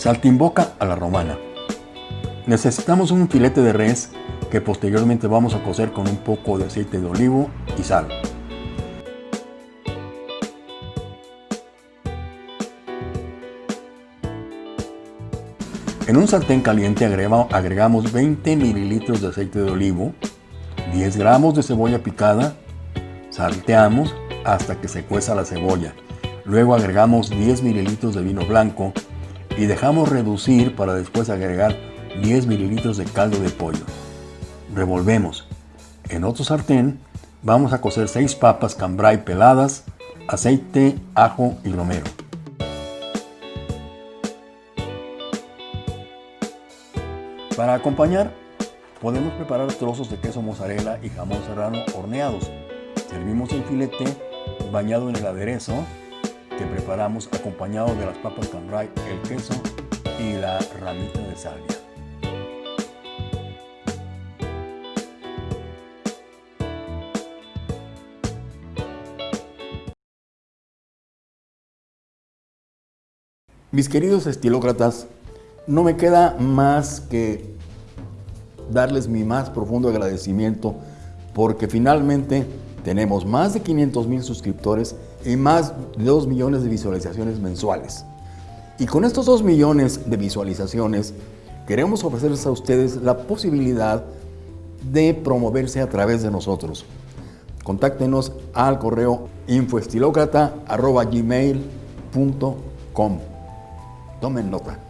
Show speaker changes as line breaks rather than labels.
Saltimboca a la romana. Necesitamos un filete de res que posteriormente vamos a cocer con un poco de aceite de olivo y sal. En un sartén caliente agregamos 20 mililitros de aceite de olivo, 10 gramos de cebolla picada, salteamos hasta que se cueza la cebolla. Luego agregamos 10 mililitros de vino blanco y dejamos reducir para después agregar 10 mililitros de caldo de pollo. Revolvemos. En otro sartén vamos a cocer 6 papas cambray peladas, aceite, ajo y romero. Para acompañar, podemos preparar trozos de queso mozzarella y jamón serrano horneados. Servimos el filete bañado en el aderezo que preparamos acompañado de las papas cambray, el queso y la ramita de salvia. Mis queridos estilócratas, no me queda más que darles mi más profundo agradecimiento porque finalmente tenemos más de 500 mil suscriptores y más de 2 millones de visualizaciones mensuales. Y con estos 2 millones de visualizaciones queremos ofrecerles a ustedes la posibilidad de promoverse a través de nosotros. Contáctenos al correo infoestilocrata.gmail.com Tomen nota.